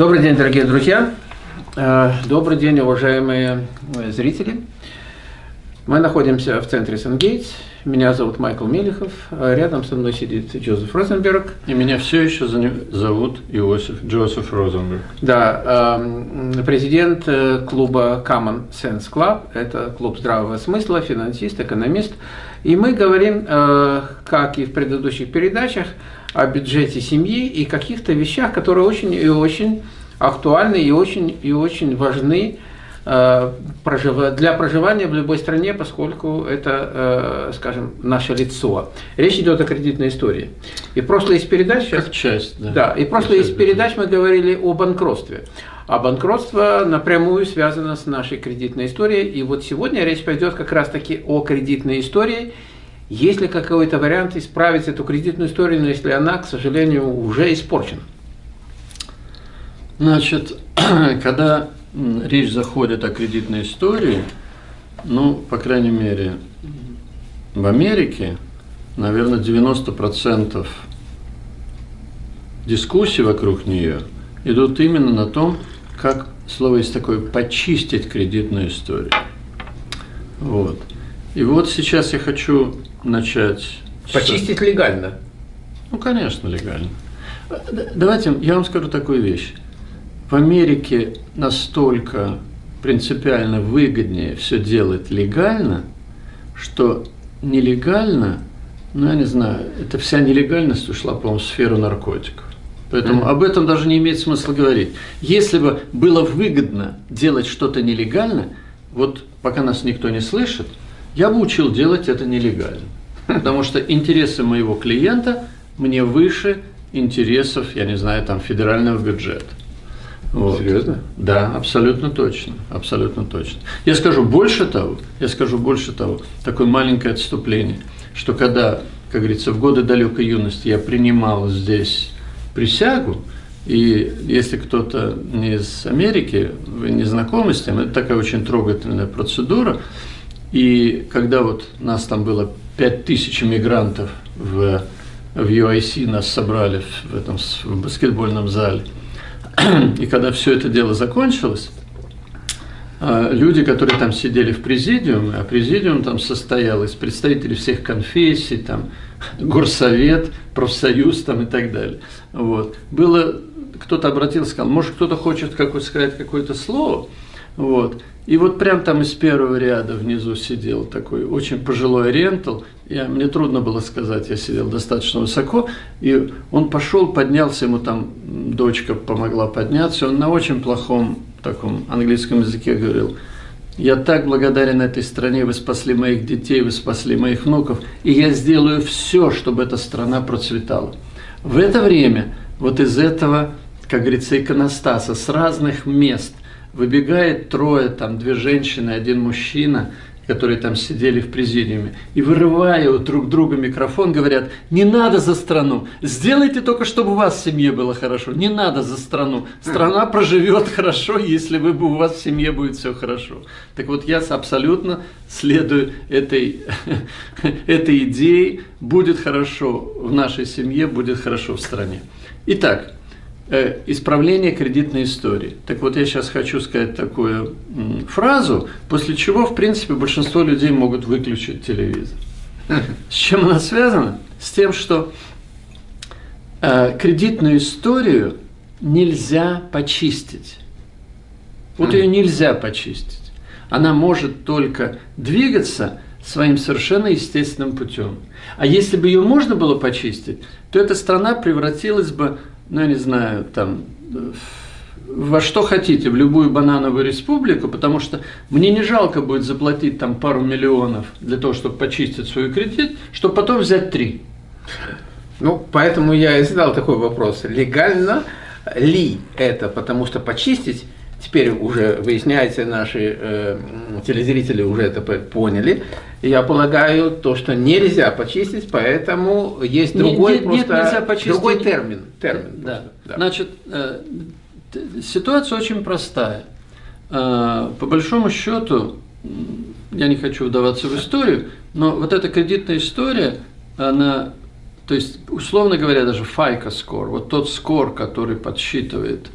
Добрый день, дорогие друзья. Э, добрый день, уважаемые э, зрители. Мы находимся в центре Сангейтс. Меня зовут Майкл Мелехов. Э, рядом со мной сидит Джозеф Розенберг. И меня все еще зовут Иосиф Джозеф Розенберг. Да, эм, президент клуба Common Sense Club. Это клуб здравого смысла, финансист, экономист. И мы говорим, как и в предыдущих передачах, о бюджете семьи и каких-то вещах, которые очень и очень актуальны и очень, и очень важны э, для проживания в любой стране, поскольку это, э, скажем, наше лицо. Речь идет о кредитной истории. И прошлые из передач... Как часть, да. Да, и прошлые из передач мы говорили о банкротстве. А банкротство напрямую связано с нашей кредитной историей. И вот сегодня речь пойдет как раз-таки о кредитной истории есть ли какой-то вариант исправить эту кредитную историю, если она, к сожалению, уже испорчена? Значит, когда речь заходит о кредитной истории, ну, по крайней мере, в Америке, наверное, 90% дискуссий вокруг нее идут именно на том, как, слово есть такое, почистить кредитную историю. Вот. И вот сейчас я хочу начать... Почистить с... легально? Ну, конечно, легально. Давайте я вам скажу такую вещь. В Америке настолько принципиально выгоднее все делать легально, что нелегально, ну, я не знаю, это вся нелегальность ушла, по-моему, в сферу наркотиков. Поэтому mm -hmm. об этом даже не имеет смысла говорить. Если бы было выгодно делать что-то нелегально, вот пока нас никто не слышит, я бы учил делать это нелегально. Потому что интересы моего клиента мне выше интересов, я не знаю, там, федерального бюджета. Вот. Серьезно? Да, абсолютно точно, абсолютно точно. Я скажу больше того, я скажу больше того, такое маленькое отступление, что когда, как говорится, в годы далекой юности я принимал здесь присягу, и если кто-то не из Америки, вы не знакомы с тем, это такая очень трогательная процедура, и когда вот нас там было 5000 мигрантов в, в UIC, нас собрали в этом в баскетбольном зале, и когда все это дело закончилось, а, люди, которые там сидели в президиуме, а президиум там состоял из представителей всех конфессий, там, горсовет, профсоюз там и так далее. Вот. Было, кто-то обратился, сказал, может кто-то хочет какое сказать какое-то слово, вот. И вот прям там из первого ряда внизу сидел такой очень пожилой рентал. Я, мне трудно было сказать, я сидел достаточно высоко. И он пошел, поднялся, ему там дочка помогла подняться. Он на очень плохом таком английском языке говорил, я так благодарен этой стране, вы спасли моих детей, вы спасли моих внуков, и я сделаю все, чтобы эта страна процветала. В это время вот из этого, как говорится, иконостаса с разных мест Выбегает трое, там две женщины, один мужчина, которые там сидели в президиуме, и вырывая у друг друга микрофон, говорят, не надо за страну, сделайте только, чтобы у вас в семье было хорошо, не надо за страну. Страна проживет хорошо, если вы, у вас в семье будет все хорошо. Так вот, я абсолютно следую этой, этой идее, будет хорошо в нашей семье, будет хорошо в стране. Итак, исправление кредитной истории. Так вот, я сейчас хочу сказать такую фразу, после чего, в принципе, большинство людей могут выключить телевизор. С чем она связана? С тем, что э, кредитную историю нельзя почистить. Вот ее нельзя почистить. Она может только двигаться своим совершенно естественным путем. А если бы ее можно было почистить, то эта страна превратилась бы ну, я не знаю, там, во что хотите, в любую банановую республику, потому что мне не жалко будет заплатить там пару миллионов для того, чтобы почистить свой кредит, чтобы потом взять три. Ну, поэтому я и задал такой вопрос. Легально ли это? Потому что почистить теперь уже выясняется, наши э, телезрители уже это поняли. Я полагаю, то, что нельзя почистить, поэтому есть другой, нет, просто, нет, нельзя почистить. другой термин. термин да. да. Значит, э, ситуация очень простая. Э, по большому счету, я не хочу вдаваться в историю, но вот эта кредитная история, она, то есть, условно говоря, даже FICO score, вот тот скор, который подсчитывает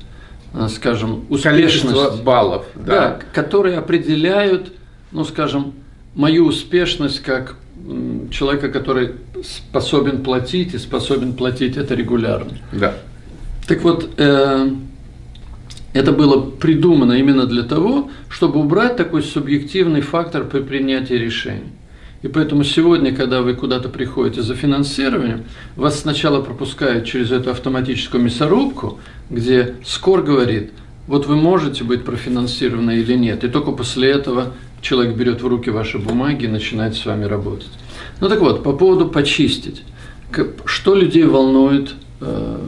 скажем, успешность. Баллов. Да. да, которые определяют, ну, скажем, мою успешность как человека, который способен платить и способен платить это регулярно. Да. Так вот, э, это было придумано именно для того, чтобы убрать такой субъективный фактор при принятии решений. И поэтому сегодня, когда вы куда-то приходите за финансированием, вас сначала пропускают через эту автоматическую мясорубку, где скор говорит, вот вы можете быть профинансированы или нет. И только после этого человек берет в руки ваши бумаги и начинает с вами работать. Ну так вот, по поводу почистить. Что людей волнует э,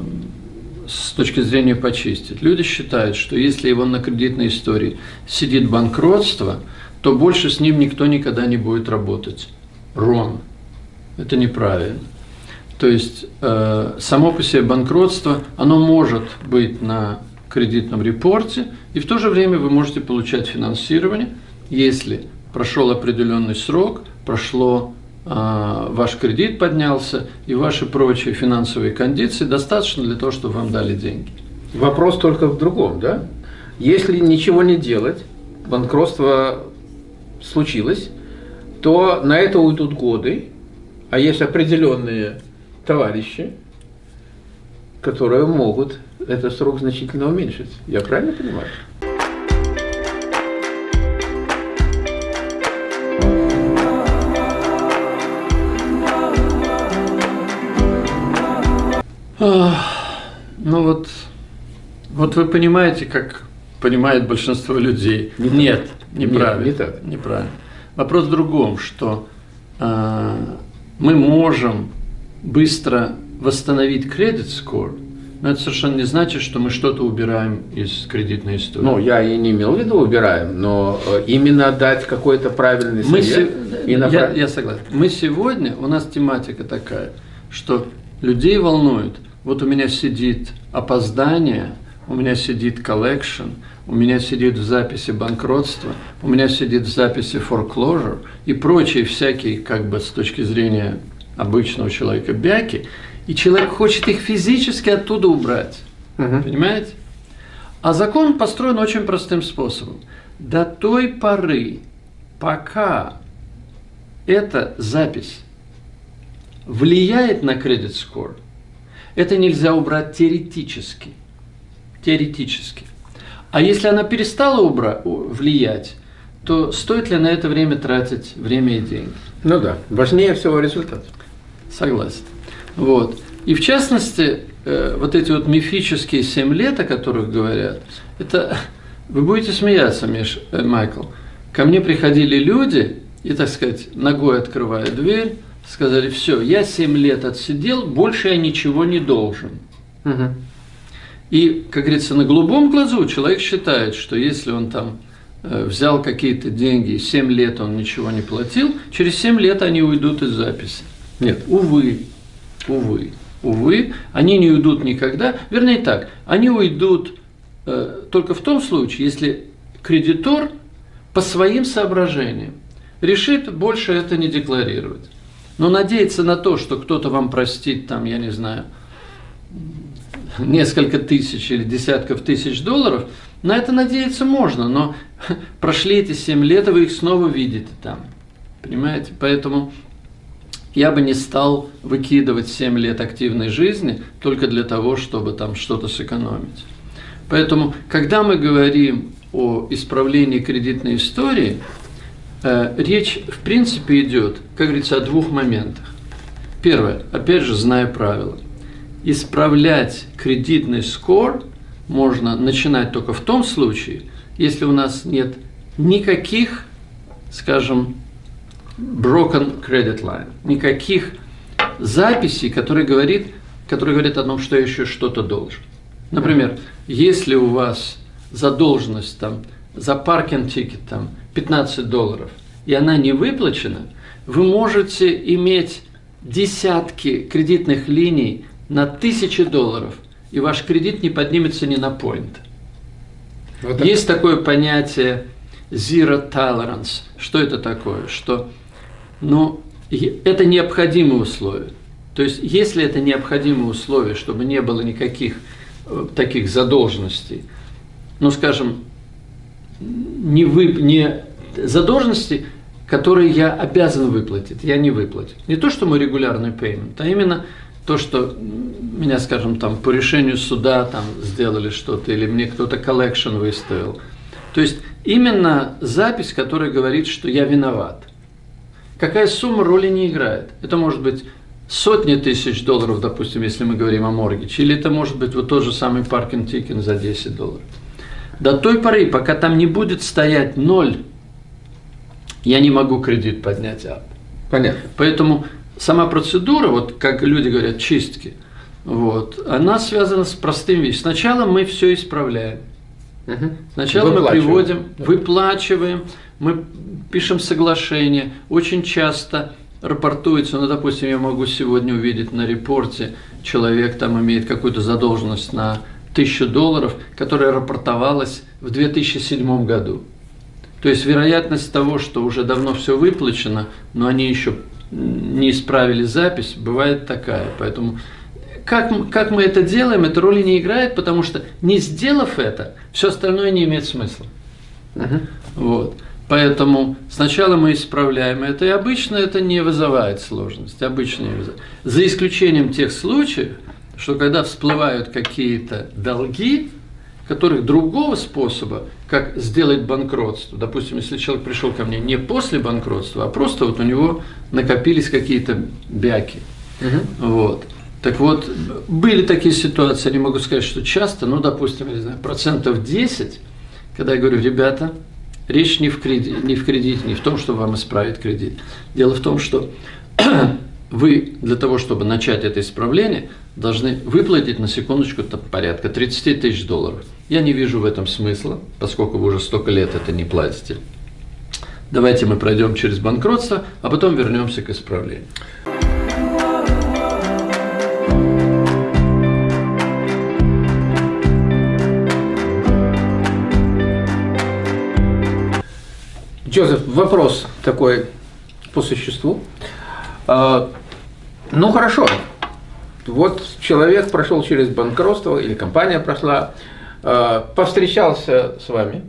с точки зрения почистить? Люди считают, что если его на кредитной истории сидит банкротство – то больше с ним никто никогда не будет работать. Рон. Это неправильно. То есть э, само по себе банкротство, оно может быть на кредитном репорте, и в то же время вы можете получать финансирование, если прошел определенный срок, прошло э, ваш кредит поднялся, и ваши прочие финансовые кондиции достаточно для того, чтобы вам дали деньги. Вопрос только в другом, да? Если ничего не делать, банкротство случилось, то на это уйдут годы, а есть определенные товарищи, которые могут этот срок значительно уменьшить. Я правильно понимаю? Ну вот, вот вы понимаете, как понимает большинство людей. Нет, неправильно. Нет, не так. Неправильно. Вопрос в другом, что э, мы можем быстро восстановить кредит score, но это совершенно не значит, что мы что-то убираем из кредитной истории. Ну, я и не имел в виду убираем, но э, именно дать какой-то правильный совет. Мы се... и направ... я, я согласен. Мы сегодня, у нас тематика такая, что людей волнует, вот у меня сидит опоздание – у меня сидит collection, у меня сидит в записи банкротства, у меня сидит в записи foreclosure и прочие всякие, как бы с точки зрения обычного человека, бяки, и человек хочет их физически оттуда убрать. Угу. Понимаете? А закон построен очень простым способом. До той поры, пока эта запись влияет на кредит score, это нельзя убрать теоретически – теоретически. А если она перестала убра- влиять, то стоит ли на это время тратить время и деньги? Ну да, важнее всего результат. Согласен. Вот. И в частности, э, вот эти вот мифические 7 лет, о которых говорят, это, вы будете смеяться, Миш, э, Майкл, ко мне приходили люди, и, так сказать, ногой открывая дверь, сказали, все, я 7 лет отсидел, больше я ничего не должен. Угу. И, как говорится, на голубом глазу человек считает, что если он там э, взял какие-то деньги, 7 лет он ничего не платил, через 7 лет они уйдут из записи. Нет, увы, увы, увы, они не уйдут никогда. Вернее так, они уйдут э, только в том случае, если кредитор по своим соображениям решит больше это не декларировать. Но надеяться на то, что кто-то вам простит, там, я не знаю, несколько тысяч или десятков тысяч долларов, на это надеяться можно, но прошли эти 7 лет, и вы их снова видите там. Понимаете? Поэтому я бы не стал выкидывать 7 лет активной жизни только для того, чтобы там что-то сэкономить. Поэтому, когда мы говорим о исправлении кредитной истории, э, речь в принципе идет, как говорится, о двух моментах. Первое, опять же, зная правила исправлять кредитный скор можно начинать только в том случае, если у нас нет никаких, скажем, broken credit line, никаких записей, которые, говорит, которые говорят о том, что я еще что-то должен. Например, если у вас задолженность там, за паркинг тикет там, 15 долларов, и она не выплачена, вы можете иметь десятки кредитных линий на тысячи долларов, и ваш кредит не поднимется ни на point. Вот Есть такое понятие zero tolerance. Что это такое? Что, ну, это необходимые условия. То есть, если это необходимые условия, чтобы не было никаких э, таких задолженностей, ну скажем, не, вы, не задолженности, которые я обязан выплатить, я не выплатил. Не то, что мой регулярный payment, а именно то, что меня, скажем, там по решению суда там сделали что-то, или мне кто-то collection выставил. То есть именно запись, которая говорит, что я виноват. Какая сумма роли не играет. Это может быть сотни тысяч долларов, допустим, если мы говорим о mortgage е, или это может быть вот тот же самый parking ticket за 10 долларов. До той поры, пока там не будет стоять ноль, я не могу кредит поднять up. Понятно. Поэтому сама процедура, вот как люди говорят, чистки, вот, она связана с простым вещью. Сначала мы все исправляем. Угу. Сначала мы приводим, выплачиваем, мы пишем соглашение. Очень часто рапортуется, ну, допустим, я могу сегодня увидеть на репорте, человек там имеет какую-то задолженность на тысячу долларов, которая рапортовалась в 2007 году. То есть вероятность того, что уже давно все выплачено, но они еще не исправили запись, бывает такая. Поэтому как, как мы это делаем, это роли не играет, потому что не сделав это, все остальное не имеет смысла. Угу. Вот. Поэтому сначала мы исправляем это, и обычно это не вызывает сложности. Обычно не вызывает. За исключением тех случаев, что когда всплывают какие-то долги, которых другого способа, как сделать банкротство. Допустим, если человек пришел ко мне не после банкротства, а просто вот у него накопились какие-то бяки. Угу. Вот. Так вот, были такие ситуации, не могу сказать, что часто, но, допустим, не знаю, процентов 10, когда я говорю, ребята, речь не в, кредит, не в кредите, не в том, чтобы вам исправить кредит. Дело в том, что вы для того, чтобы начать это исправление, должны выплатить на секундочку порядка 30 тысяч долларов. Я не вижу в этом смысла, поскольку вы уже столько лет это не платите. Давайте мы пройдем через банкротство, а потом вернемся к исправлению. Джозеф, вопрос такой по существу. А, ну хорошо, вот человек прошел через банкротство, или компания прошла, а, повстречался с вами,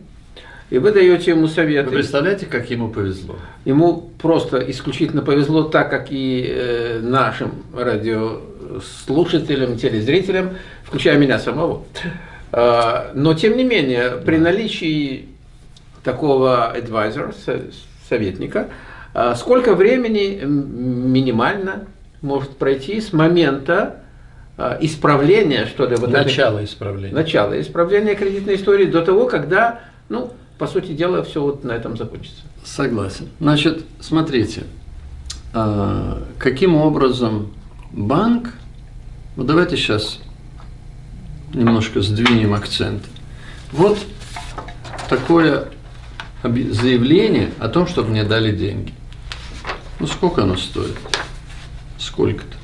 и вы даете ему советы. Вы представляете, как ему повезло? Ему просто исключительно повезло, так как и э, нашим радиослушателям, телезрителям, включая меня самого. А, но тем не менее, при наличии такого адвайзера, советника, сколько времени минимально может пройти с момента а, исправления, что ли, вот начала исправления. Начало исправления кредитной истории до того, когда, ну, по сути дела, все вот на этом закончится. Согласен. Значит, смотрите, а, каким образом банк, ну давайте сейчас немножко сдвинем акцент. Вот такое заявление о том, чтобы мне дали деньги. Ну, сколько оно стоит? Сколько-то.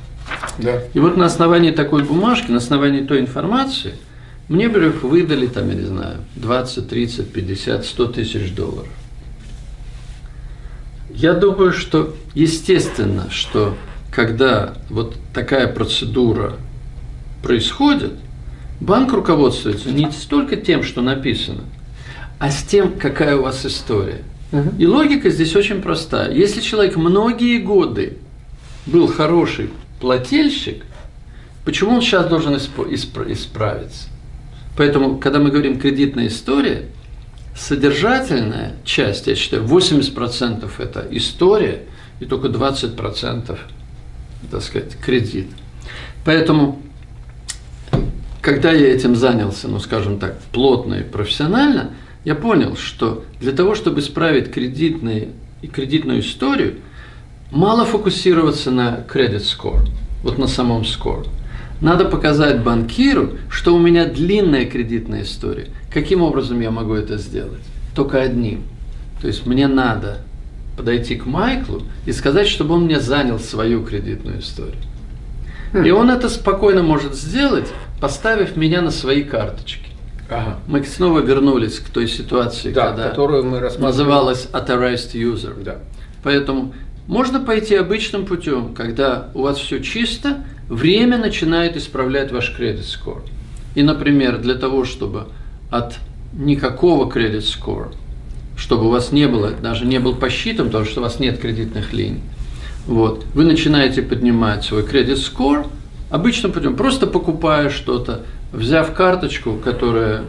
Да. И вот на основании такой бумажки, на основании той информации, мне бы их выдали, там, я не знаю, 20, 30, 50, 100 тысяч долларов. Я думаю, что естественно, что когда вот такая процедура происходит, банк руководствуется не столько тем, что написано, а с тем, какая у вас история. Угу. И логика здесь очень простая. Если человек многие годы был хороший плательщик, почему он сейчас должен исправиться? Поэтому, когда мы говорим кредитная история, содержательная часть, я считаю, 80% это история, и только 20% так сказать, кредит. Поэтому, когда я этим занялся, ну скажем так, плотно и профессионально, я понял, что для того, чтобы исправить кредитные и кредитную историю, мало фокусироваться на credit score, вот на самом score. Надо показать банкиру, что у меня длинная кредитная история. Каким образом я могу это сделать? Только одним. То есть мне надо подойти к Майклу и сказать, чтобы он мне занял свою кредитную историю. И он это спокойно может сделать, поставив меня на свои карточки. Ага. Мы снова вернулись к той ситуации, да, когда которую мы называлась authorized user. Да. Поэтому можно пойти обычным путем, когда у вас все чисто, время начинает исправлять ваш кредит скор. И, например, для того, чтобы от никакого кредит score, чтобы у вас не было, даже не был посчитан, потому что у вас нет кредитных линий. Вот. Вы начинаете поднимать свой кредит score обычным путем, просто покупая что-то, взяв карточку, которая,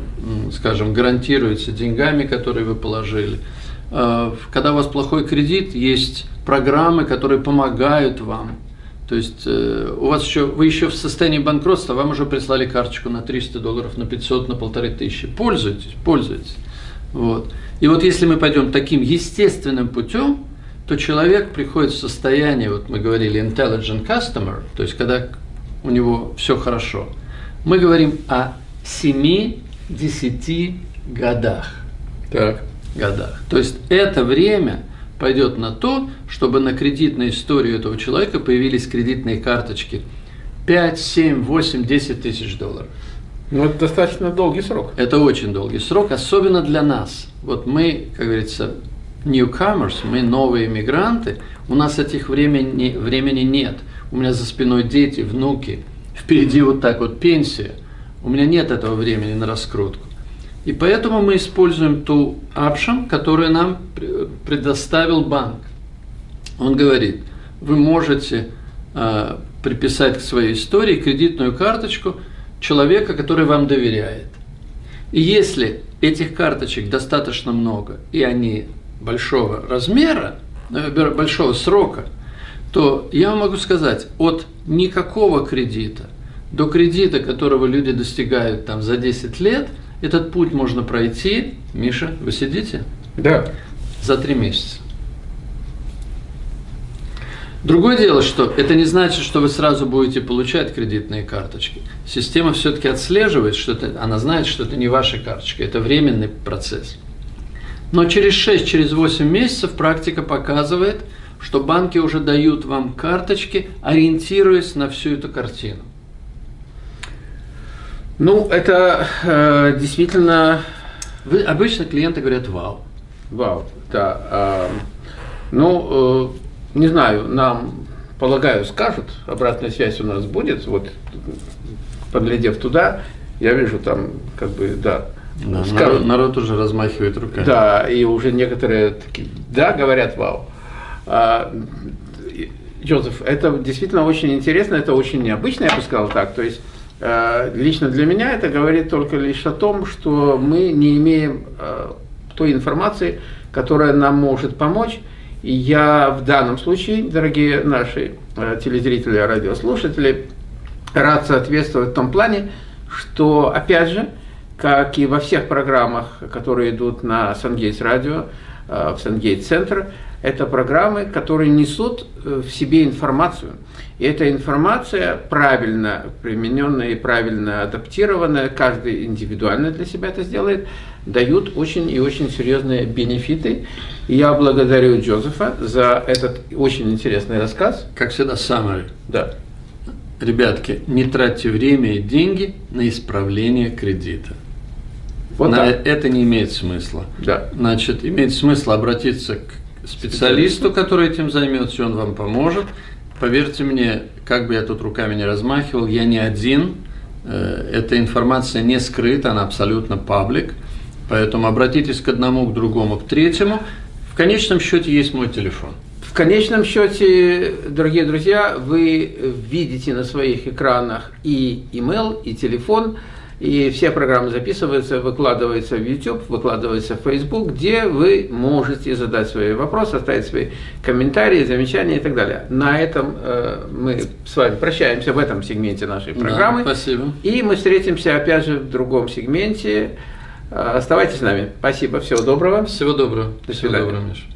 скажем, гарантируется деньгами, которые вы положили. А, когда у вас плохой кредит, есть программы, которые помогают вам. То есть э, у вас еще, вы еще в состоянии банкротства, вам уже прислали карточку на 300 долларов, на 500, на полторы тысячи. Пользуйтесь, пользуйтесь. Вот. И вот если мы пойдем таким естественным путем, то человек приходит в состояние, вот мы говорили, intelligent customer, то есть когда у него все хорошо. Мы говорим о 7-10 годах. Так. Годах. То есть это время пойдет на то, чтобы на кредитную историю этого человека появились кредитные карточки 5, 7, 8, 10 тысяч долларов. Ну, это достаточно долгий срок. Это очень долгий срок, особенно для нас. Вот мы, как говорится, newcomers, мы новые иммигранты, у нас этих времени, времени нет. У меня за спиной дети, внуки, впереди вот так вот пенсия. У меня нет этого времени на раскрутку. И поэтому мы используем ту option, которую нам предоставил банк. Он говорит, вы можете э, приписать к своей истории кредитную карточку человека, который вам доверяет. И если этих карточек достаточно много, и они большого размера, э, большого срока, то я могу сказать, от никакого кредита до кредита, которого люди достигают там за 10 лет – этот путь можно пройти, Миша, вы сидите? Да. За три месяца. Другое дело, что это не значит, что вы сразу будете получать кредитные карточки. Система все-таки отслеживает, что это, она знает, что это не ваша карточка, это временный процесс. Но через 6, через 8 месяцев практика показывает, что банки уже дают вам карточки, ориентируясь на всю эту картину. Ну, это э, действительно... Вы, обычно клиенты говорят «вау». Вау, да. Э, ну, э, не знаю, нам, полагаю, скажут, обратная связь у нас будет, вот, поглядев туда, я вижу там, как бы, да, да, скажут, народ, народ уже размахивает руками. Да, и уже некоторые такие, да, говорят, вау. А, Джозеф, это действительно очень интересно, это очень необычно, я бы сказал так. То есть лично для меня это говорит только лишь о том, что мы не имеем э, той информации, которая нам может помочь. И я в данном случае, дорогие наши э, телезрители, радиослушатели, рад соответствовать в том плане, что, опять же, как и во всех программах, которые идут на Сангейтс радио, в Сангейтс центр, это программы, которые несут в себе информацию – и эта информация правильно примененная и правильно адаптированная, каждый индивидуально для себя это сделает, дают очень и очень серьезные бенефиты. И я благодарю Джозефа за этот очень интересный рассказ. Как всегда, summary. Да. Ребятки, не тратьте время и деньги на исправление кредита. Вот на так. это не имеет смысла. Да. Значит, имеет смысл обратиться к специалисту, который этим займется, он вам поможет. Поверьте мне, как бы я тут руками не размахивал, я не один. Э, эта информация не скрыта, она абсолютно паблик. Поэтому обратитесь к одному, к другому, к третьему. В конечном счете есть мой телефон. В конечном счете, дорогие друзья, вы видите на своих экранах и email, и телефон – и все программы записываются, выкладываются в YouTube, выкладываются в Facebook, где вы можете задать свои вопросы, оставить свои комментарии, замечания и так далее. На этом э, мы с вами прощаемся в этом сегменте нашей программы. Да, спасибо. И мы встретимся опять же в другом сегменте. Оставайтесь с нами. Спасибо. Всего доброго. Всего доброго. До свидания. Всего доброго, Миша.